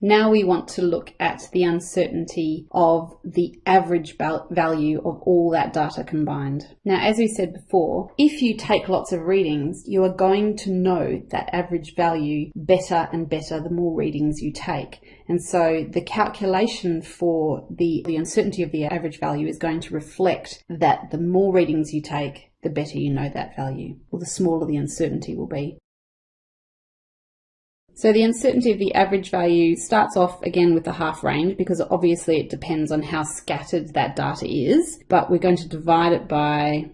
Now we want to look at the uncertainty of the average value of all that data combined. Now, as we said before, if you take lots of readings, you are going to know that average value better and better the more readings you take. And so the calculation for the, the uncertainty of the average value is going to reflect that the more readings you take, the better you know that value, or the smaller the uncertainty will be. So the uncertainty of the average value starts off again with the half range because obviously it depends on how scattered that data is, but we're going to divide it by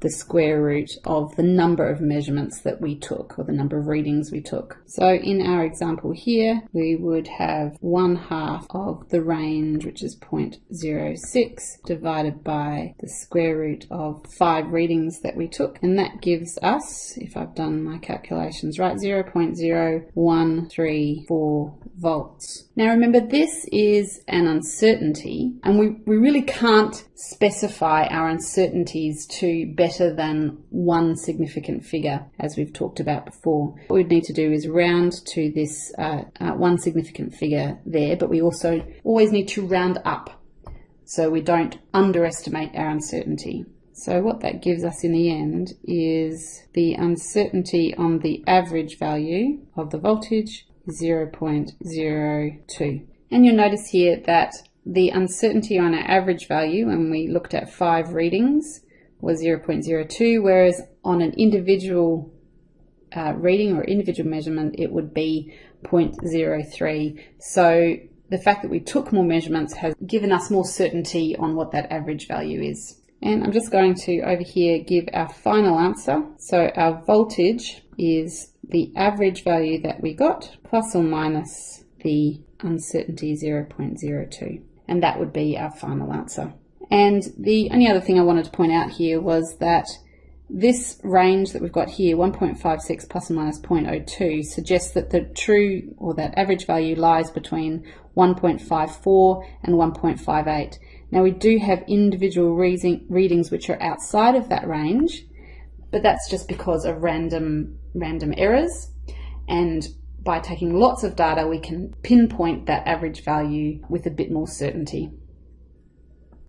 the square root of the number of measurements that we took or the number of readings we took. So in our example here, we would have one half of the range, which is 0.06 divided by the square root of five readings that we took. And that gives us, if I've done my calculations right, 0.0134 volts. Now remember this is an uncertainty and we, we really can't specify our uncertainties to better than one significant figure as we've talked about before. What we'd need to do is round to this uh, uh, one significant figure there but we also always need to round up so we don't underestimate our uncertainty. So what that gives us in the end is the uncertainty on the average value of the voltage 0.02. And you'll notice here that the uncertainty on our average value when we looked at five readings was 0.02, whereas on an individual uh, reading or individual measurement, it would be 0.03. So the fact that we took more measurements has given us more certainty on what that average value is. And I'm just going to over here give our final answer. So our voltage is the average value that we got plus or minus the uncertainty 0.02 and that would be our final answer. And the only other thing I wanted to point out here was that this range that we've got here, 1.56 plus or minus 0.02, suggests that the true or that average value lies between 1.54 and 1.58. Now we do have individual readings which are outside of that range, but that's just because of random, random errors. And by taking lots of data, we can pinpoint that average value with a bit more certainty.